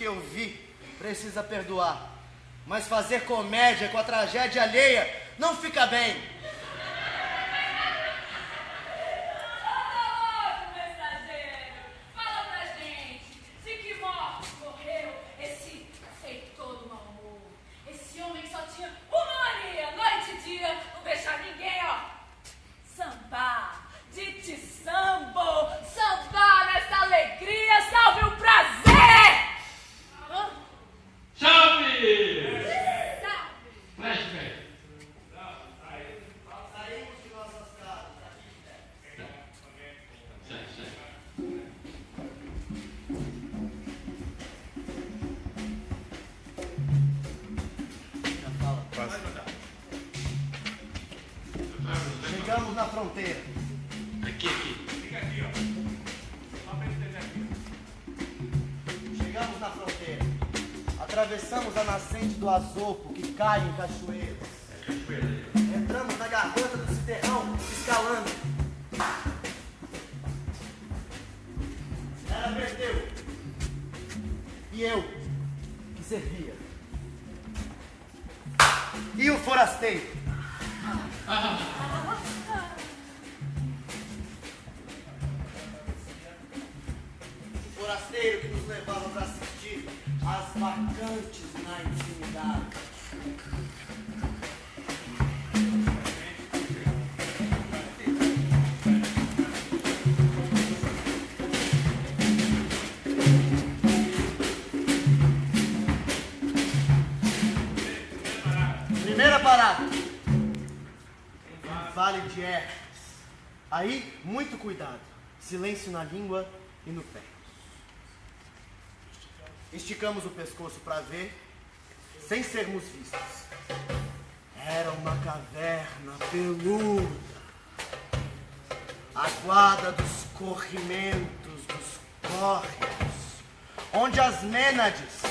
que eu vi precisa perdoar. Mas fazer comédia com a tragédia alheia não fica bem. Atravessamos a nascente do Azopo, que cai em cachoeiras. Entramos na garganta do Citerrão, escalando. Era Perdeu. E eu, que servia. E o forasteiro. O forasteiro que nos levava para assistir às vacantes na intimidade. Primeira parada. Vale de Hermes. Aí, muito cuidado. Silêncio na língua e no pé. Esticamos o pescoço para ver, sem sermos vistos. Era uma caverna peluda. A guarda dos corrimentos, dos córregos, onde as mênades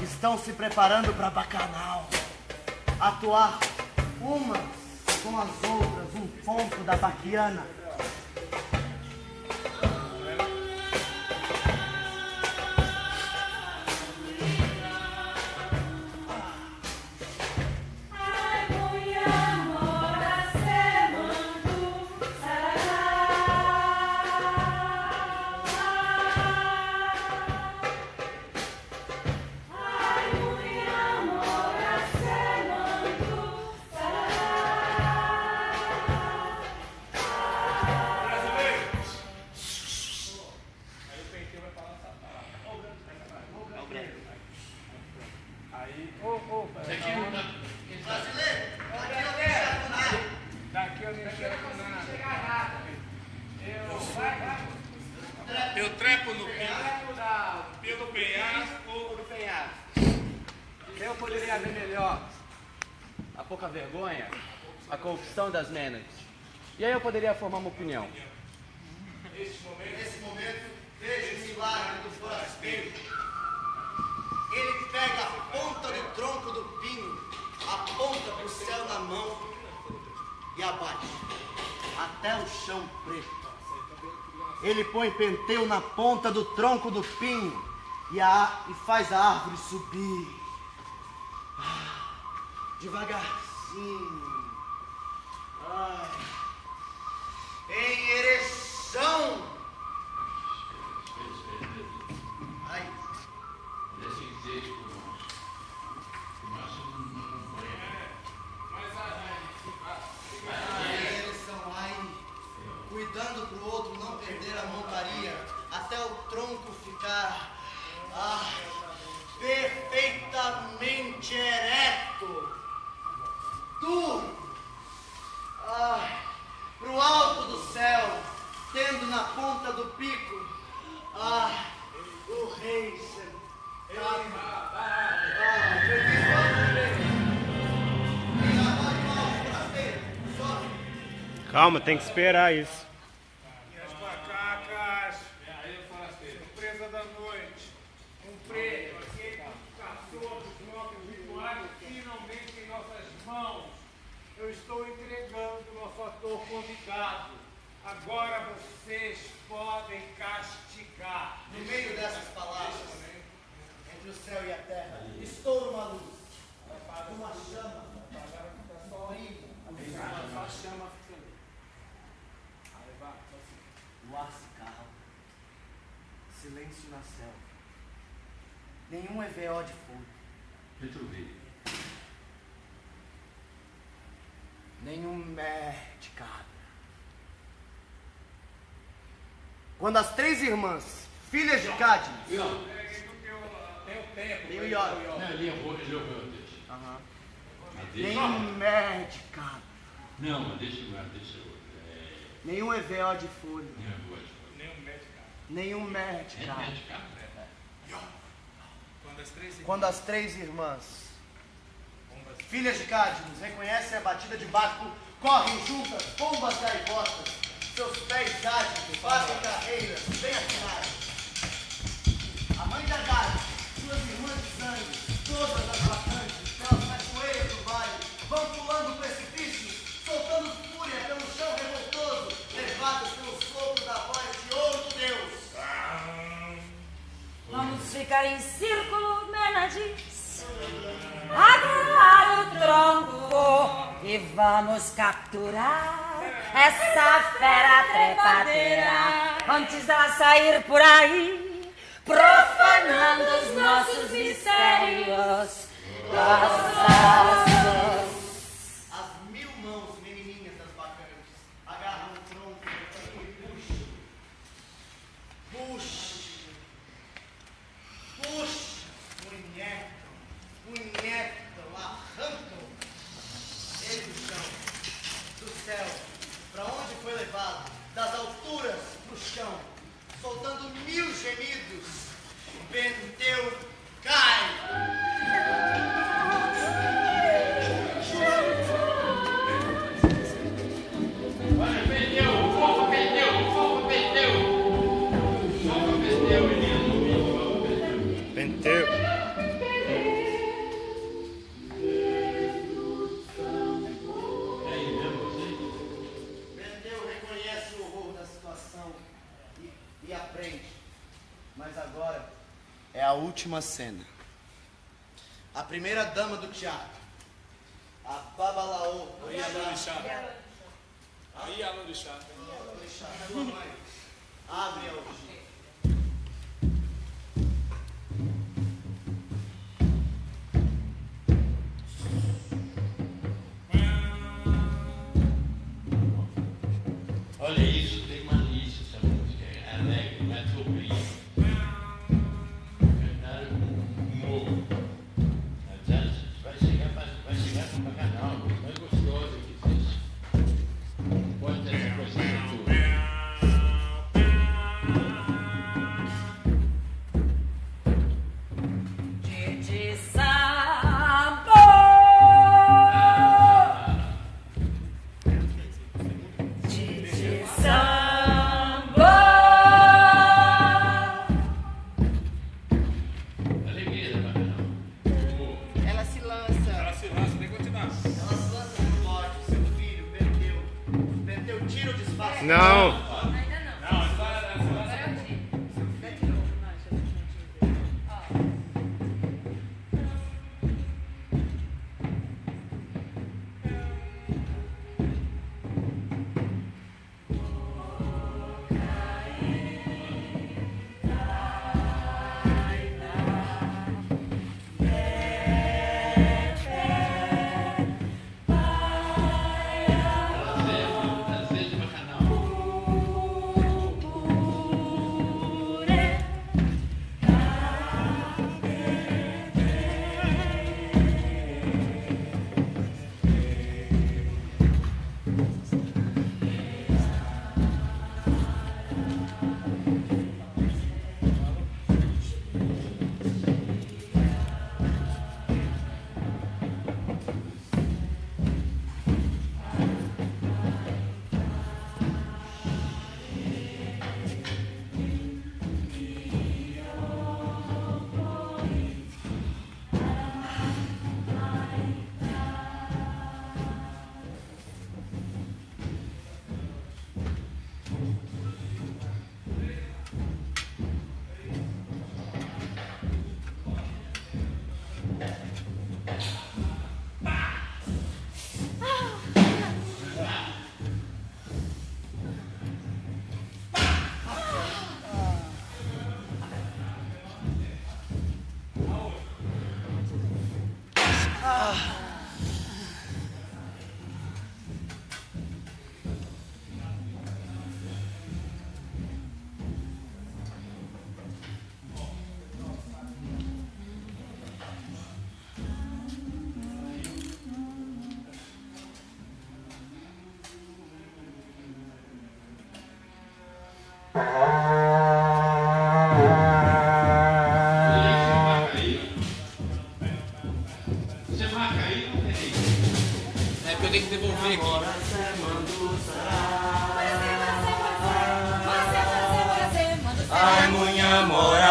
estão se preparando para bacanal. Atuar umas com as outras, um ponto da baquiana. Corrupção das Mênades. E aí eu poderia formar uma opinião. Nesse momento, vejo o milagre do forasteiro. Ele pega a ponta do tronco do pinho, aponta para o céu na mão e abate até o chão preto. Ele põe penteio na ponta do tronco do pinho e, a, e faz a árvore subir. Ah, Devagarzinho. Ai. Em ereção. Ai. Desse jeito, macho. O macho não acompanha. Em ereção. Ai. Cuidando pro outro não perder a montaria. Até o tronco ficar. Ah, Calma, tem que esperar isso. E as macacas, surpresa da noite, um prêmio, aquele que caçou dos nossos rituais, finalmente em nossas mãos. Eu estou entregando o nosso ator convidado, Agora vocês podem castigar. No meio dessas palavras, entre o céu e a terra, estoura uma luz. Uma chama. Brilha. Só a chama fica ali. O ar se cala. Silêncio na selva. Nenhum EVO de fogo. Deixa eu ver. Nenhum mé de cabra. Quando as três irmãs, filhas de Cadmus, Não, Tem o Iora. não, ele errou, errou nenhum mé de cabra, Não, mas deixa eu deixa eu. Nenhum EVO de te Nenhum médico. nenhum cara. Quando as três Quando as três irmãs, filhas de Cadmus, reconhecem a batida de barco, correm juntas, bombas gaivotas, seus pés ágeis, fazem carreiras, bem afinadas. Ficar em círculo, Menades. Agarrar o tronco e vamos capturar essa fera trepadeira antes dela sair por aí, profanando os nossos mistérios. E, e aprende. Mas agora é a última cena. A primeira dama do teatro. A Babalaô. Aí a Lorixá. Aí a Lorixá. Abre a orgia.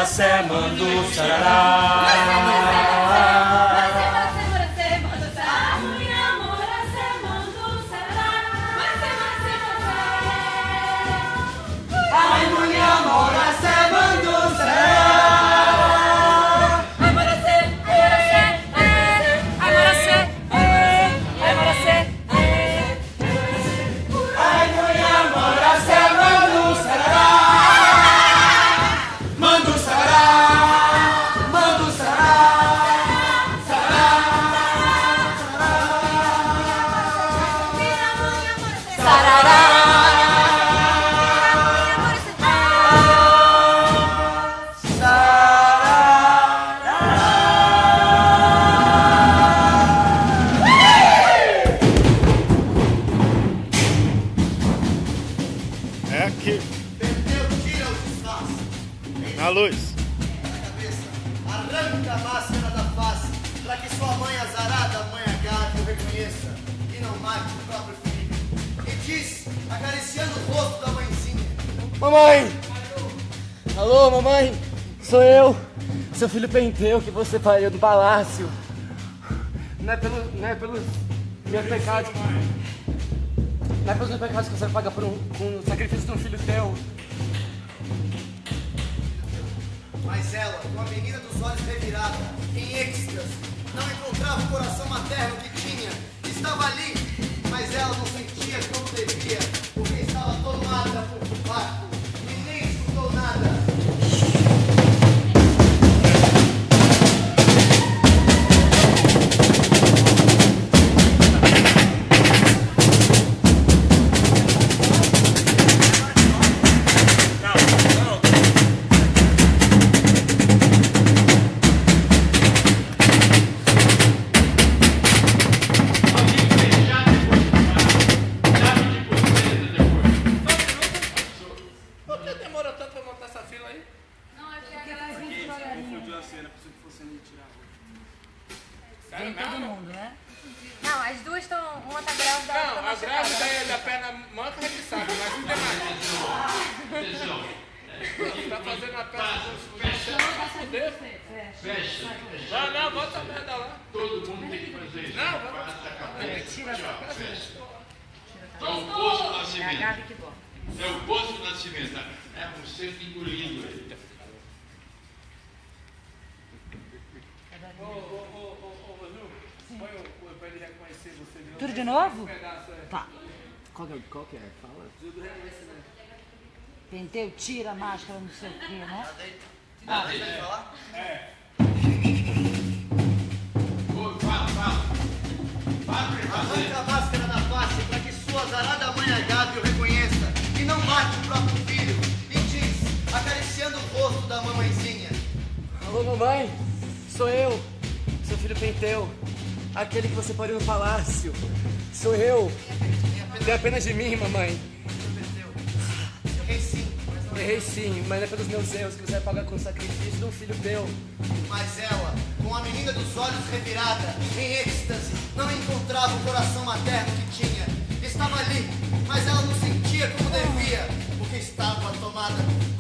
semana do um Ceará. Penteu, que você pariu no palácio. Não é, pelo, não é pelos meus pecados. Não é pelos meus pecados que você paga por um, com o sacrifício de um filho teu. Mas ela, com a menina dos olhos revirada, em êxtase, não encontrava o coração materno que tinha. Estava ali, mas ela não sentia como devia, porque estava tomada por vácuo e nem escutou nada. Qual que é? Qual que é? Fala. Penteu, tira a máscara, não sei o quê, né? Ah, você vai falar? Ô, Fala, fala. Arranca a máscara da face para que sua azarada mãe Agave o reconheça e não mate o próprio filho. E diz, acariciando o rosto da mamãezinha: Alô, mamãe? Sou eu, seu filho Penteu. Aquele que você pariu no palácio. Sou eu. Tem apenas de mim, mamãe. Errei sim, mas não Errei sim, mas é pelos meus erros que você vai pagar com o sacrifício de um filho teu. Mas ela, com a menina dos olhos revirada, em êxtase, não encontrava o coração materno que tinha. Estava ali, mas ela não sentia como devia, porque estava tomada por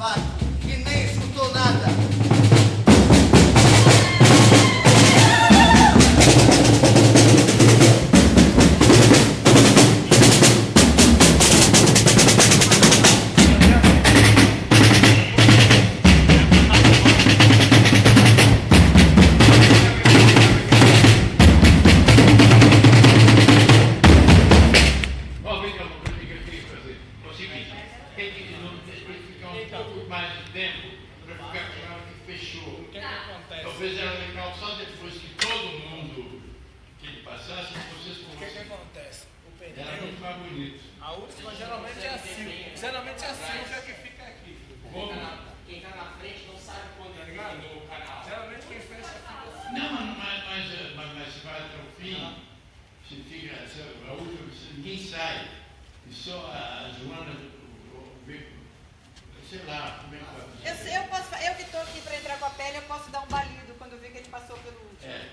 sai, e só a, Joana vê- sei lá, como é que vai Eu, sei, eu, posso, eu que estou aqui para entrar com a pele, eu posso dar um balido quando eu ver que ele passou pelo último. É.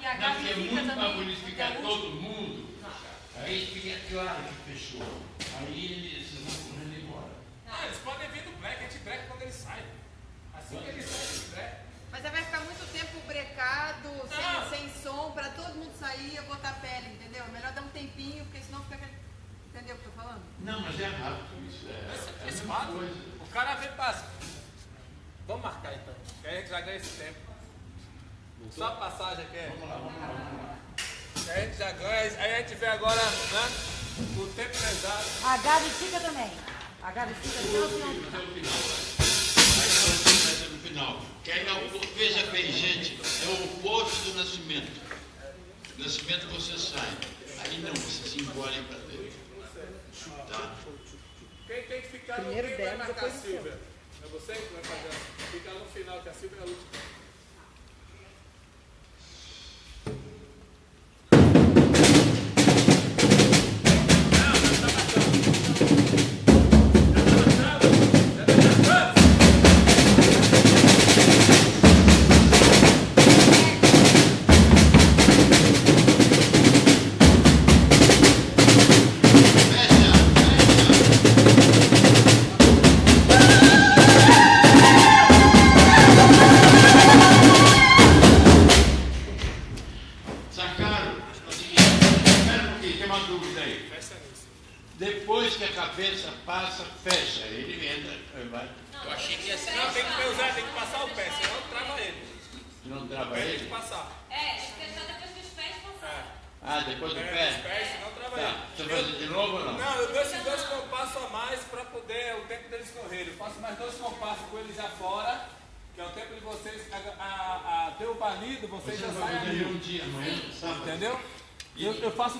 E a Não, é muito para bonificar todo mundo. Aí fica claro que fechou. Aí eles vão correndo embora. Ah, eles podem vir do break, a gente breca quando ele sai. Assim que ele sai, gente breca. Mas aí vai ficar muito tempo brecado, sem, sem som, para todo mundo sair e botar a pele, entendeu? É melhor dar um tempinho, porque senão fica aquele. Entendeu o que eu tô falando? Não, mas é rápido isso. É, é fato, coisa. o cara vem passa. Vamos marcar então. Que aí a gente já ganha esse tempo. Só a passagem aqui é. Vamos lá, vamos lá, vamos lá. Que aí a gente já ganha. Aí a gente vê agora, né? O tempo pesado. A Gabi fica também. A Gabi fica até o final. Final. Que aí é veja bem, gente, é o oposto do nascimento. Nascimento você sai. Aí não, você se engole para dentro. Tá? Quem tem que ficar Primeiro no quem vai marcar a Silvia? É você que vai fazer? Fica no final, que a Silvia é a última.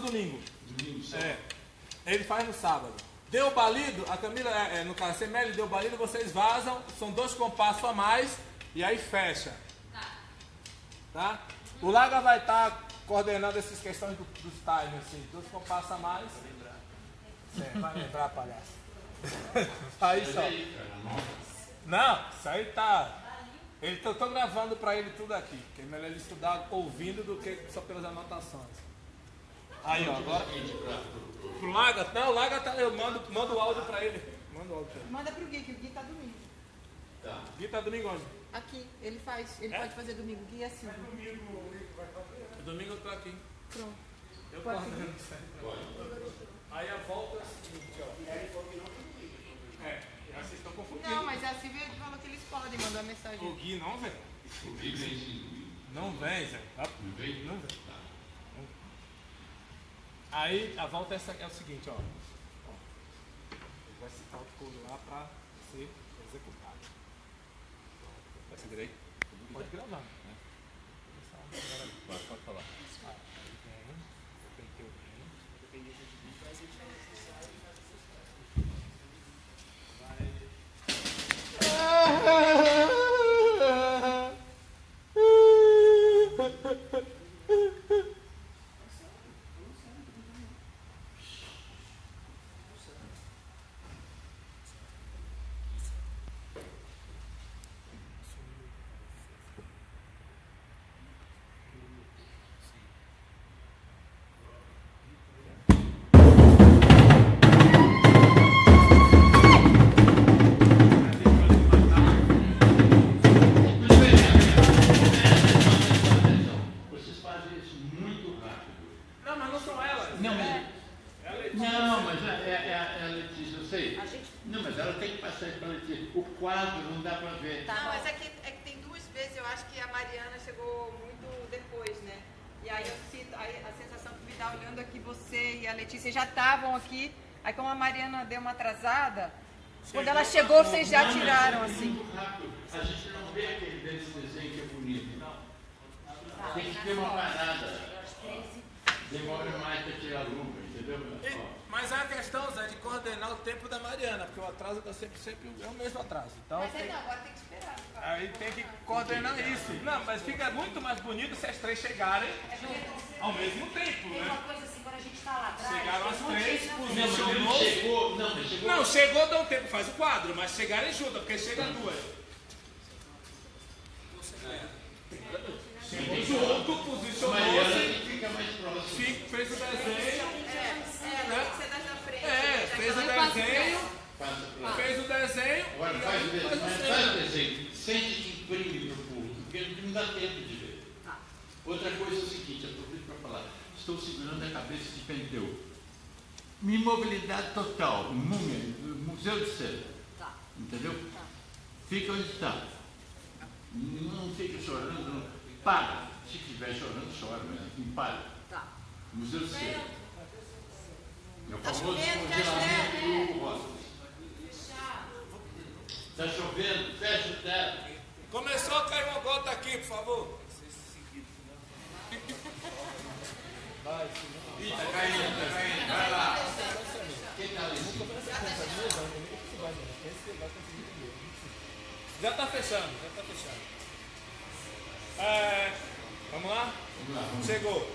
Faço domingo. Domingo, só. É. Ele faz no sábado. Deu o balido, a Camila, é, é, no caso, a CML deu o balido, vocês vazam, são dois compassos a mais e aí fecha. Tá? O Laga vai estar coordenando essas questões do, dos times, assim, dois compassos a mais. Vai lembrar, palhaço. aí Mas só. aí, cara, não. Isso aí tá. Ele, eu tô gravando pra ele tudo aqui, porque é melhor ele estudar ouvindo do que só pelas anotações. Aí, ó, agora. Pro- Laga, não, o Laga tá, eu mando, mando o áudio pra ele. Manda o áudio pra ele. Manda pro Gui, que o Gui tá domingo. Tá. Gui tá domingo onde? Aqui, ele faz, ele É? pode fazer domingo, Gui é assim. Domingo eu tô aqui. Pronto. Eu coordeno isso aí. Aí a volta é a seguinte, ó. É, já vocês estão confundindo. Não, mas a Silvia falou que eles podem mandar O mensagem. Gui não vem. O Gui vem. Não vem, Zé. Tá? Não vem? Não vem. Aí a volta é, essa, é o seguinte, ó. Ó. Ele vai citar o couro lá pra ser executado. Vai ser direito? Pode gravar. Né? Pode, pode falar. Ah, vem, penteu bem. Vocês aqui, aí como a Mariana deu uma atrasada, quando ela chegou, vocês já Não, tiraram, é assim. A gente não vê aquele desse desenho que é bonito. Tem que ter uma parada. Demora mais para tirar a luva, entendeu? Ó. Mas é a questão, Zé, de coordenar o tempo da Mariana, porque o atraso tá sempre, sempre é o mesmo atraso. Então, Mas tem- aí não, agora tem que esperar. aí tem que coordenar isso. Não, mas fica muito mais bonito se as três chegarem ao mesmo tempo, Tem uma né? A gente tá lá atrás. Chegaram as de três, na Não, posicionou. chegou, não, mas chegou. Não, chegou, dá um tempo, faz o quadro, mas chegarem juntas, porque chega duas. Chegou junto, Mariana posicionou-se, fica mais próximo. fez o desenho. É, das da frente. É, já fez o desenho, pra fez o desenho. Agora faz o desenho, faz o desenho. desenho. Sente que imprime para o público, porque não dá tempo de ver. Outra coisa é o seguinte, aproveito para falar. Estou segurando a cabeça de Penteu. Imobilidade total, múmia, museu de cera. Tá. Entendeu? Fica onde está. Não fica chorando, não. Para. Se estiver chorando, chora, mas enfim, para. Tá. Museu de cera. É o Tá famoso chovendo, tá congelamento do Rosas. Está chovendo, fecha o teto. Começou a cair uma gota aqui, por favor. Ih, tá caindo, tá caindo. Vai lá. Quem tá ali? Já tá fechando, já tá fechando. É, vamos lá? Vamos lá, vamos. Chegou.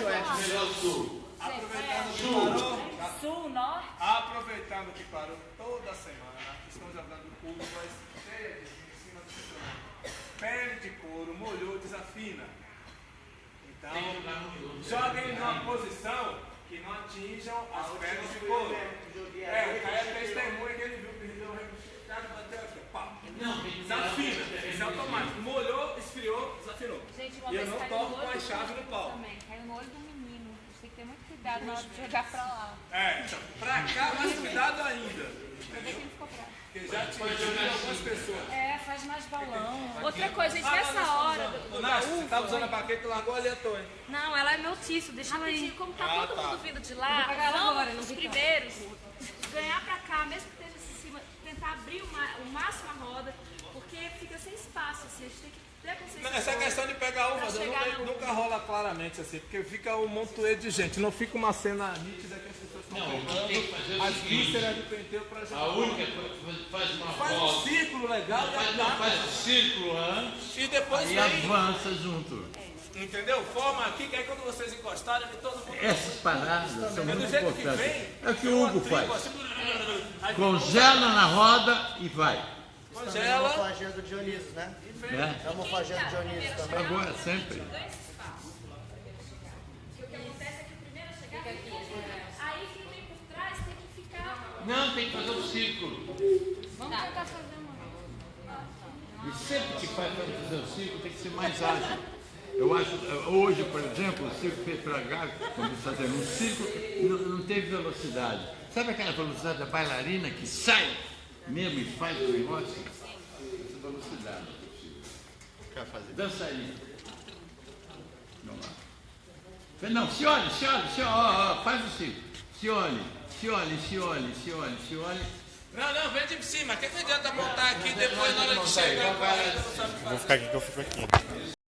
Da uma. Melhor sul. Sul, norte. Aproveitando que parou toda semana, estão jogando curvas cheias em cima do cinturão. Pele de couro, molhou, desafina. Então, joguem numa posição que não atinjam as peles de couro. É, o Caio é testemunha que ele viu que ele deu repuxado, bateu aqui, pá. Desafina, isso é automático. Molhou, esfriou, desafinou. Gente, uma E eu não toco no com a chave no pau. Também, caiu no olho do menino. A gente tem que ter muito cuidado na hora de jogar pra lá. É, então, pra cá, mais cuidado ainda. Pra ver que ele ficou bravo. Porque já atingiu algumas pessoas. É, faz mais balão. Outra coisa, gente, Ah, nessa não, não, hora não. do, da você uva... tá usando a baqueta e largou ali à toa, hein? Não, ela é meu tício, deixa ela aí. Como tá Ah, todo tá. mundo vindo de lá, vamos agora, não os primeiros ganhar pra cá, mesmo que abrir o, máximo a roda, porque fica sem espaço, assim, a gente tem que ter consciência. Essa questão de pegar chegar nunca, nunca rola claramente assim, porque fica um montoeiro de gente, não fica uma cena nítida que as pessoas estão Não, o que tem que fazer é o as vísceras de penteio pra jogar. A única coisa, faz uma Faz um volta. círculo legal e Faz, não, faz um círculo antes. E depois E avança junto. Entendeu? Forma aqui, que aí quando vocês encostarem, todo mundo... Essas paradas são É muito importantes. vem, É o que o Hugo tribo faz. assim, aí Congela na roda e vai. Também é Congela. uma fagia do Dionísio, né? É uma fagia do Dionísio também. Agora, sempre. Ganha esse espaço. Que o que acontece é que o primeiro a chegar tem que Aí quem vem por trás tem que ficar. Não, tem que fazer um círculo. Vamos tentar fazer uma. E sempre que faz para fazer o círculo, tem que ser mais ágil. Eu acho, hoje, por exemplo, o circo fez para cá, quando está fazendo um círculo, não, não teve velocidade. Sabe aquela velocidade da bailarina que sai mesmo e faz o negócio? Essa velocidade. Quer fazer? Dança aí. Vamos lá. Não, se olhe, se olhe, se olhe, ó, ó, faz o círculo. Se olhe, se olhe, se olhe, se olhe, se olhe. Não, não, vem de cima. O que, que adianta montar aqui depois na hora de chegar? Vou ficar aqui que eu fico aqui.